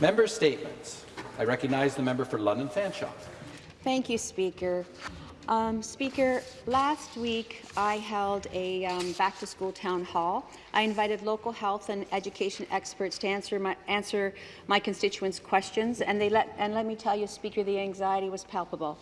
Member statements. I recognize the member for London Fanshawe. Thank you, Speaker. Um, Speaker, last week I held a um, back-to-school town hall. I invited local health and education experts to answer my, answer my constituents' questions, and, they let, and let me tell you, Speaker, the anxiety was palpable.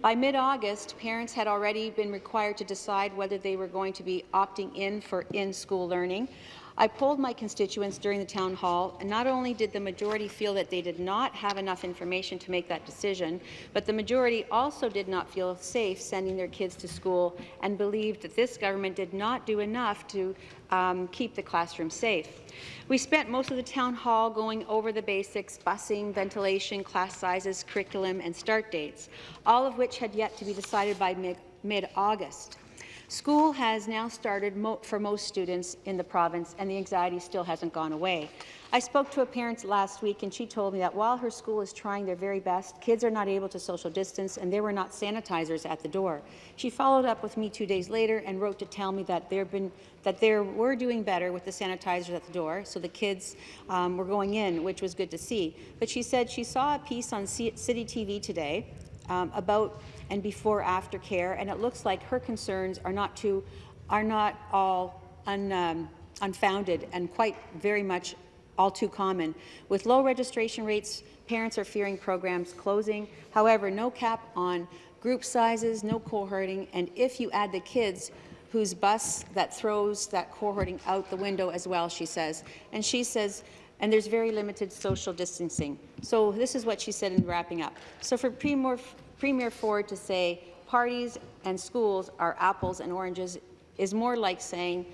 By mid-August, parents had already been required to decide whether they were going to be opting in for in-school learning. I polled my constituents during the town hall, and not only did the majority feel that they did not have enough information to make that decision, but the majority also did not feel safe sending their kids to school and believed that this government did not do enough to um, keep the classroom safe. We spent most of the town hall going over the basics, busing, ventilation, class sizes, curriculum, and start dates, all of which had yet to be decided by mid-August. School has now started mo for most students in the province, and the anxiety still hasn't gone away. I spoke to a parent last week, and she told me that while her school is trying their very best, kids are not able to social distance, and there were not sanitizers at the door. She followed up with me two days later and wrote to tell me that there been that they were doing better with the sanitizers at the door, so the kids um, were going in, which was good to see. But she said she saw a piece on C City TV today um, about and before after care, and it looks like her concerns are not too, are not all un, um, unfounded and quite very much all too common. With low registration rates, parents are fearing programs closing. However, no cap on group sizes, no cohorting, and if you add the kids whose bus that throws that cohorting out the window as well, she says. And she says, and there's very limited social distancing. So this is what she said in wrapping up. So for Premier, Premier Ford to say parties and schools are apples and oranges is more like saying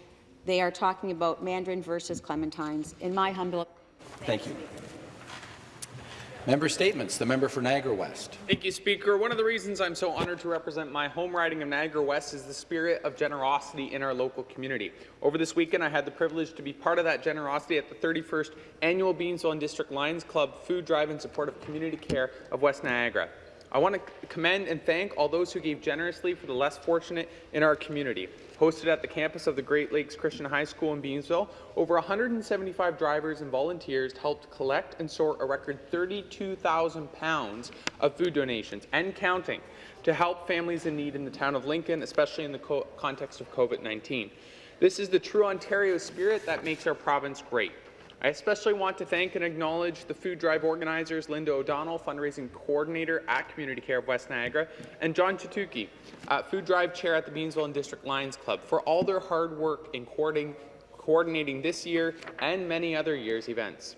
they are talking about Mandarin versus Clementines. In my humble Thank you. Member statements. The member for Niagara West. Thank you, Speaker. One of the reasons I'm so honoured to represent my home riding of Niagara West is the spirit of generosity in our local community. Over this weekend, I had the privilege to be part of that generosity at the 31st Annual Beamsville and District Lions Club Food Drive in support of community care of West Niagara. I want to commend and thank all those who gave generously for the less fortunate in our community. Hosted at the campus of the Great Lakes Christian High School in Beamsville, over 175 drivers and volunteers helped collect and sort a record 32,000 pounds of food donations and counting to help families in need in the town of Lincoln, especially in the co context of COVID-19. This is the true Ontario spirit that makes our province great. I especially want to thank and acknowledge the food drive organizers Linda O'Donnell, fundraising coordinator at Community Care of West Niagara, and John Chatuki, uh, food drive chair at the Beamsville and District Lions Club, for all their hard work in coordinating, coordinating this year and many other years' events.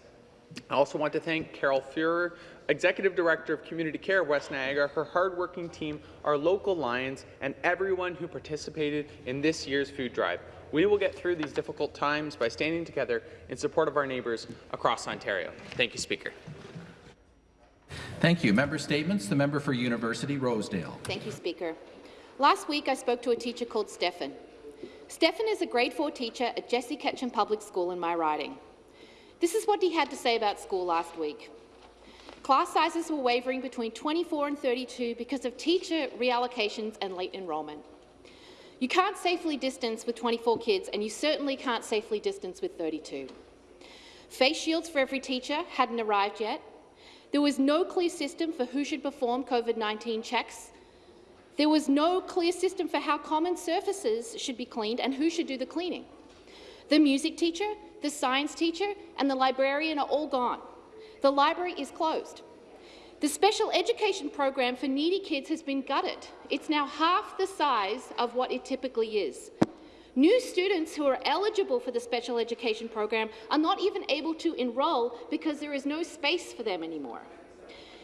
I also want to thank Carol Fuhrer, Executive Director of Community Care of West Niagara, her hardworking team, our local Lions, and everyone who participated in this year's food drive. We will get through these difficult times by standing together in support of our neighbours across Ontario. Thank you, Speaker. Thank you. Member statements. The member for University Rosedale. Thank you, Speaker. Last week, I spoke to a teacher called Stefan. Stefan is a grade 4 teacher at Jesse Ketchum Public School in my riding. This is what he had to say about school last week. Class sizes were wavering between 24 and 32 because of teacher reallocations and late enrolment. You can't safely distance with 24 kids, and you certainly can't safely distance with 32. Face shields for every teacher hadn't arrived yet. There was no clear system for who should perform COVID-19 checks. There was no clear system for how common surfaces should be cleaned and who should do the cleaning. The music teacher, the science teacher, and the librarian are all gone. The library is closed. The special education program for needy kids has been gutted. It's now half the size of what it typically is. New students who are eligible for the special education program are not even able to enrol because there is no space for them anymore.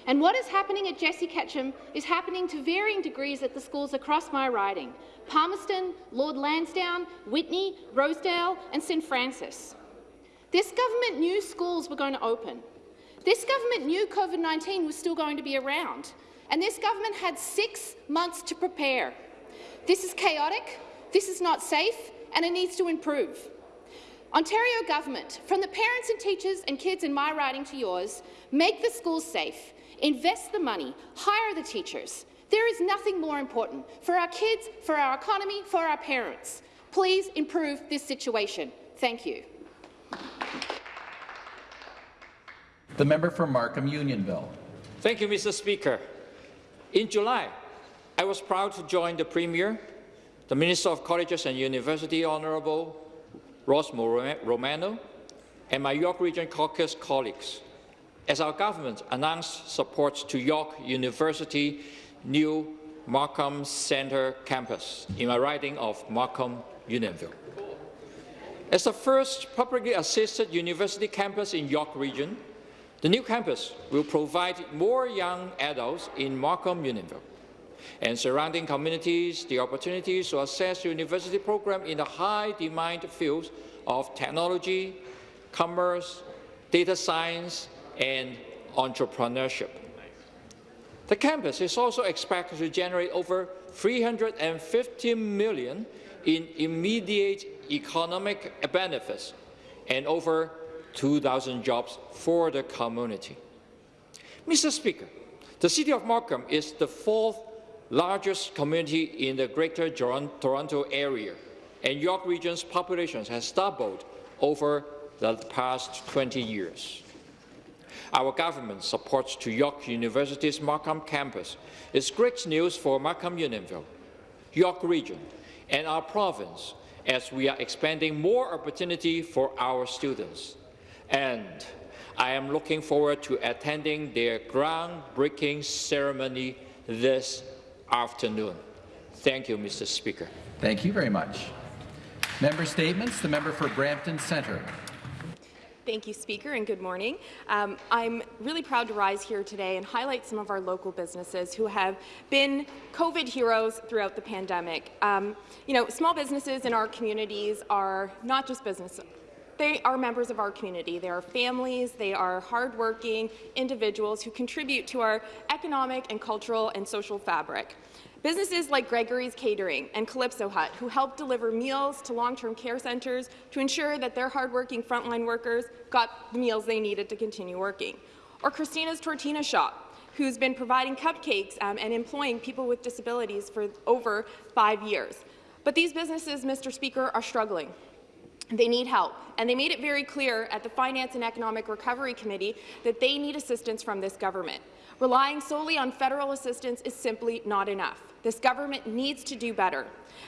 And what is happening at Jesse Ketchum is happening to varying degrees at the schools across my riding, Palmerston, Lord Lansdowne, Whitney, Rosedale and St Francis. This government knew schools were going to open. This government knew COVID-19 was still going to be around, and this government had six months to prepare. This is chaotic, this is not safe, and it needs to improve. Ontario government, from the parents and teachers and kids in my riding to yours, make the schools safe, invest the money, hire the teachers. There is nothing more important for our kids, for our economy, for our parents. Please improve this situation. Thank you. The member for Markham Unionville. Thank you, Mr. Speaker. In July, I was proud to join the Premier, the Minister of Colleges and University, Honourable Ross Romano, and my York Region Caucus colleagues, as our government announced support to York University new Markham Centre campus in my riding of Markham Unionville. As the first publicly assisted university campus in York Region, the new campus will provide more young adults in Markham Unionville and surrounding communities the opportunities to access university programs in the high-demand fields of technology, commerce, data science, and entrepreneurship. The campus is also expected to generate over 350 million in immediate economic benefits and over 2,000 jobs for the community. Mr. Speaker, the City of Markham is the fourth largest community in the Greater Toronto Area, and York Region's population has doubled over the past 20 years. Our government supports to York University's Markham campus is great news for Markham Unionville, York Region, and our province as we are expanding more opportunity for our students. And I am looking forward to attending their groundbreaking ceremony this afternoon. Thank you, Mr. Speaker. Thank you very much. Member statements. The member for Brampton Centre. Thank you, Speaker, and good morning. Um, I'm really proud to rise here today and highlight some of our local businesses who have been COVID heroes throughout the pandemic. Um, you know, small businesses in our communities are not just business they are members of our community. They are families, they are hardworking individuals who contribute to our economic and cultural and social fabric. Businesses like Gregory's Catering and Calypso Hut, who help deliver meals to long-term care centres to ensure that their hardworking frontline workers got the meals they needed to continue working. Or Christina's Tortina Shop, who's been providing cupcakes um, and employing people with disabilities for over five years. But these businesses, Mr. Speaker, are struggling. They need help, and they made it very clear at the Finance and Economic Recovery Committee that they need assistance from this government. Relying solely on federal assistance is simply not enough. This government needs to do better.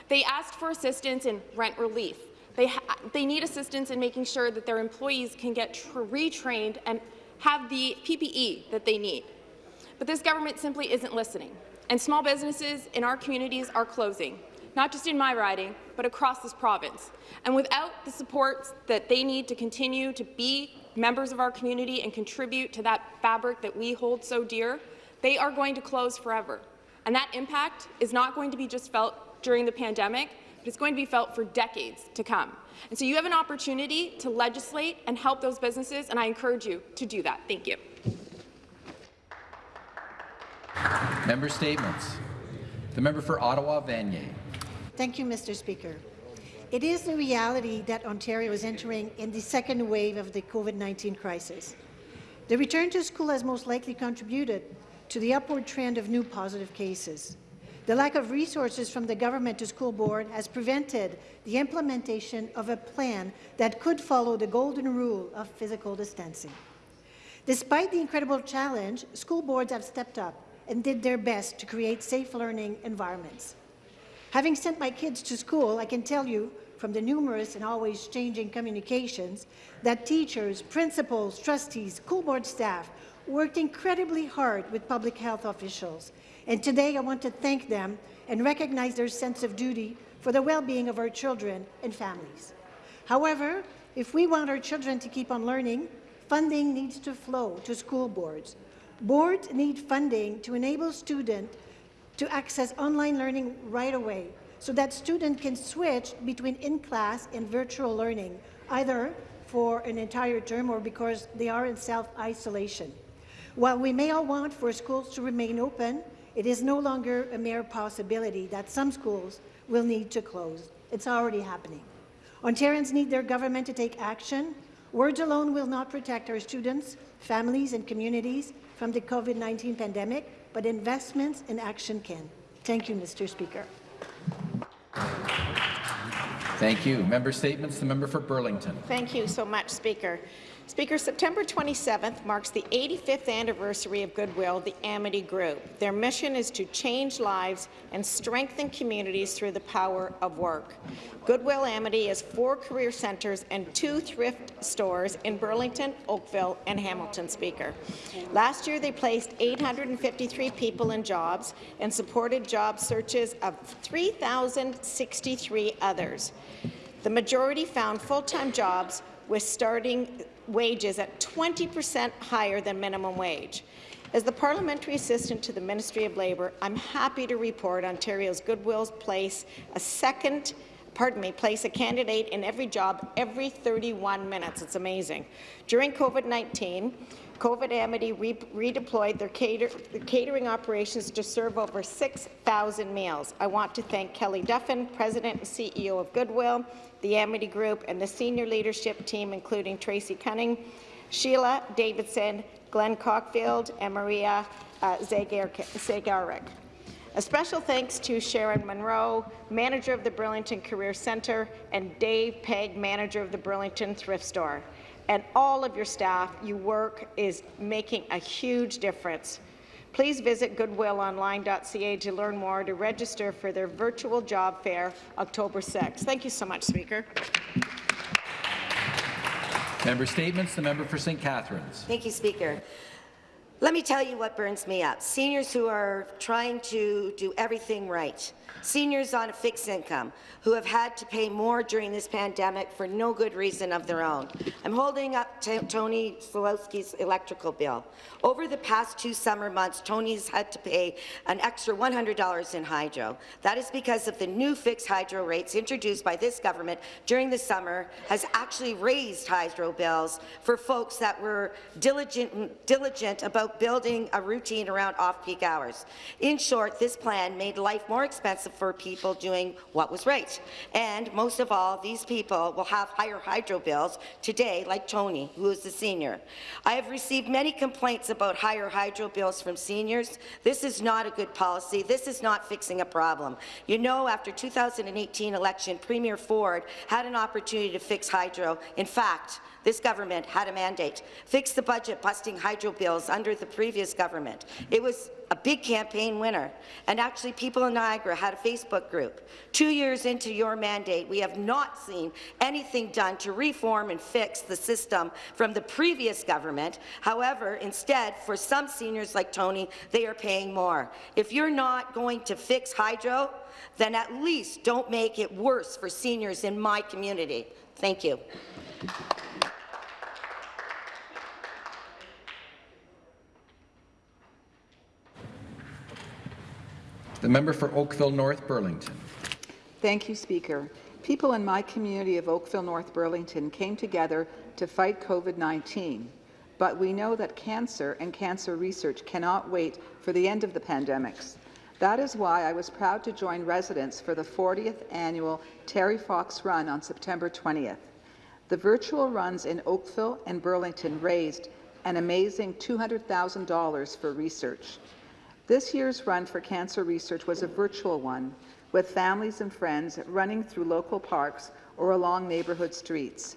They asked for assistance in rent relief. They, they need assistance in making sure that their employees can get retrained and have the PPE that they need. But this government simply isn't listening, and small businesses in our communities are closing, not just in my riding, but across this province. And without the support that they need to continue to be members of our community and contribute to that fabric that we hold so dear, they are going to close forever. And that impact is not going to be just felt during the pandemic, but it's going to be felt for decades to come. And so you have an opportunity to legislate and help those businesses, and I encourage you to do that. Thank you. Member statements. The member for Ottawa, Vanier. Thank you, Mr. Speaker. It is the reality that Ontario is entering in the second wave of the COVID-19 crisis. The return to school has most likely contributed to the upward trend of new positive cases. The lack of resources from the government to school board has prevented the implementation of a plan that could follow the golden rule of physical distancing. Despite the incredible challenge, school boards have stepped up and did their best to create safe learning environments. Having sent my kids to school, I can tell you from the numerous and always changing communications that teachers, principals, trustees, school board staff worked incredibly hard with public health officials. And today I want to thank them and recognize their sense of duty for the well-being of our children and families. However, if we want our children to keep on learning, funding needs to flow to school boards. Boards need funding to enable students to access online learning right away so that students can switch between in-class and virtual learning, either for an entire term or because they are in self-isolation. While we may all want for schools to remain open, it is no longer a mere possibility that some schools will need to close. It's already happening. Ontarians need their government to take action. Words alone will not protect our students, families and communities from the COVID-19 pandemic, but investments and action can. Thank you, Mr. Speaker. Thank you. Member statements. The member for Burlington. Thank you so much, Speaker. Speaker, September 27th marks the 85th anniversary of Goodwill, the Amity Group. Their mission is to change lives and strengthen communities through the power of work. Goodwill Amity has four career centres and two thrift stores in Burlington, Oakville, and Hamilton, Speaker. Last year, they placed 853 people in jobs and supported job searches of 3,063 others. The majority found full-time jobs with starting wages at 20 percent higher than minimum wage. As the parliamentary assistant to the Ministry of Labour, I'm happy to report Ontario's Goodwill's place a second pardon me, place a candidate in every job every 31 minutes. It's amazing. During COVID-19, COVID Amity re redeployed their, cater their catering operations to serve over 6,000 meals. I want to thank Kelly Duffin, President and CEO of Goodwill, the Amity Group, and the senior leadership team, including Tracy Cunning, Sheila Davidson, Glenn Cockfield, and Maria uh, Zagarek. A special thanks to Sharon Monroe, manager of the Burlington Career Centre, and Dave Pegg, manager of the Burlington Thrift Store. And all of your staff, your work is making a huge difference. Please visit goodwillonline.ca to learn more to register for their virtual job fair October 6th. Thank you so much, Speaker. Member Statements. The member for St. Catharines. Thank you, Speaker. Let me tell you what burns me up. Seniors who are trying to do everything right. Seniors on a fixed income who have had to pay more during this pandemic for no good reason of their own. I'm holding up Tony Slowski's electrical bill. Over the past two summer months, Tony's had to pay an extra $100 in hydro. That is because of the new fixed hydro rates introduced by this government during the summer has actually raised hydro bills for folks that were diligent, diligent about building a routine around off-peak hours. In short, this plan made life more expensive for people doing what was right. And most of all, these people will have higher hydro bills today, like Tony, who is a senior. I have received many complaints about higher hydro bills from seniors. This is not a good policy. This is not fixing a problem. You know, after 2018 election, Premier Ford had an opportunity to fix hydro. In fact, this government had a mandate. Fix the budget busting hydro bills under the previous government. It was a big campaign winner. And actually, people in Niagara had a Facebook group. Two years into your mandate, we have not seen anything done to reform and fix the system from the previous government. However, instead, for some seniors like Tony, they are paying more. If you're not going to fix hydro, then at least don't make it worse for seniors in my community. Thank you. The member for Oakville North Burlington. Thank you, Speaker. People in my community of Oakville North Burlington came together to fight COVID-19, but we know that cancer and cancer research cannot wait for the end of the pandemics. That is why I was proud to join residents for the 40th annual Terry Fox Run on September 20th. The virtual runs in Oakville and Burlington raised an amazing $200,000 for research. This year's Run for Cancer Research was a virtual one, with families and friends running through local parks or along neighbourhood streets.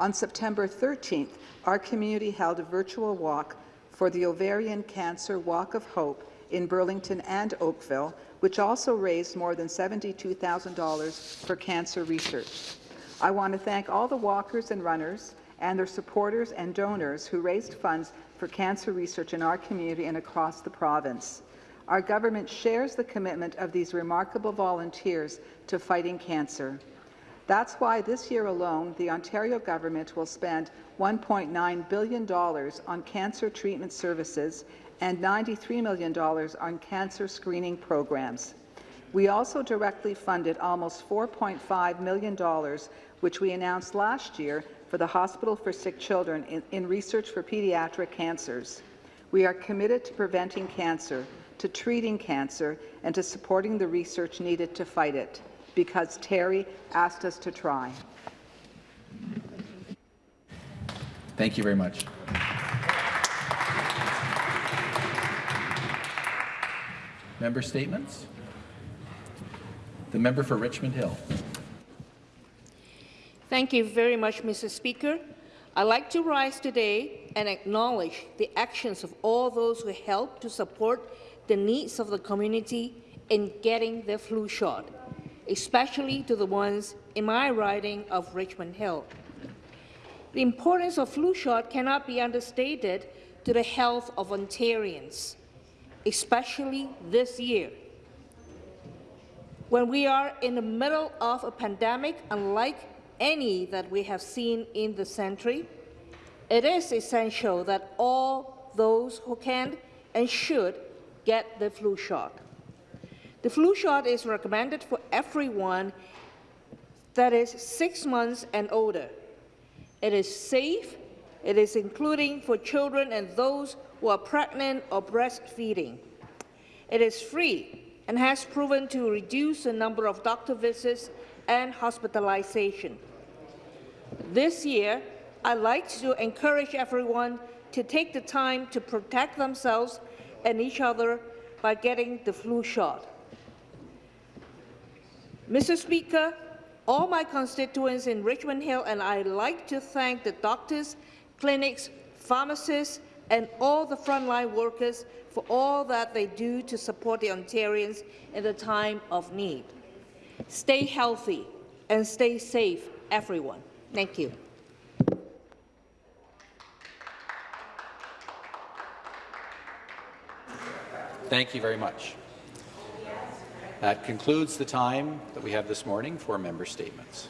On September 13th, our community held a virtual walk for the Ovarian Cancer Walk of Hope in Burlington and Oakville, which also raised more than $72,000 for cancer research. I want to thank all the walkers and runners and their supporters and donors who raised funds for cancer research in our community and across the province. Our government shares the commitment of these remarkable volunteers to fighting cancer. That's why this year alone, the Ontario government will spend $1.9 billion on cancer treatment services and $93 million on cancer screening programs. We also directly funded almost $4.5 million, which we announced last year for the Hospital for Sick Children in, in research for pediatric cancers. We are committed to preventing cancer, to treating cancer, and to supporting the research needed to fight it, because Terry asked us to try. Thank you very much. Member statements. The member for Richmond Hill. Thank you very much, Mr. Speaker. I'd like to rise today and acknowledge the actions of all those who helped to support the needs of the community in getting their flu shot, especially to the ones in my riding of Richmond Hill. The importance of flu shot cannot be understated to the health of Ontarians, especially this year. When we are in the middle of a pandemic unlike any that we have seen in the century, it is essential that all those who can and should get the flu shot. The flu shot is recommended for everyone that is six months and older. It is safe. It is including for children and those who are pregnant or breastfeeding. It is free and has proven to reduce the number of doctor visits and hospitalization. This year, I'd like to encourage everyone to take the time to protect themselves and each other by getting the flu shot. Mr. Speaker, all my constituents in Richmond Hill and I'd like to thank the doctors, clinics, pharmacists, and all the frontline workers for all that they do to support the Ontarians in the time of need. Stay healthy and stay safe, everyone. Thank you. Thank you very much. That concludes the time that we have this morning for member statements.